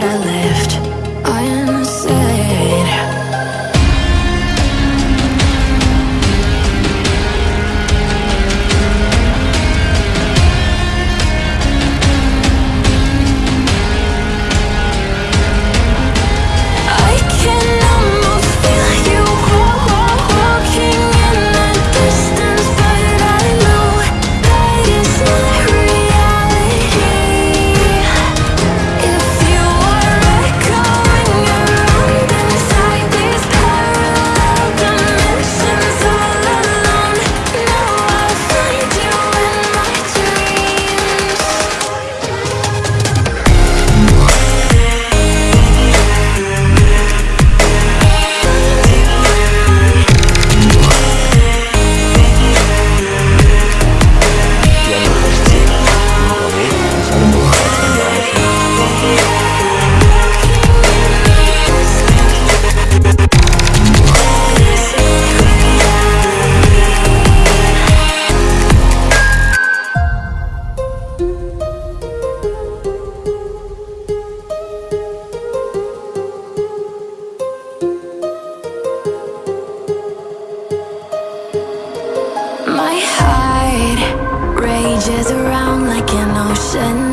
that I left ocean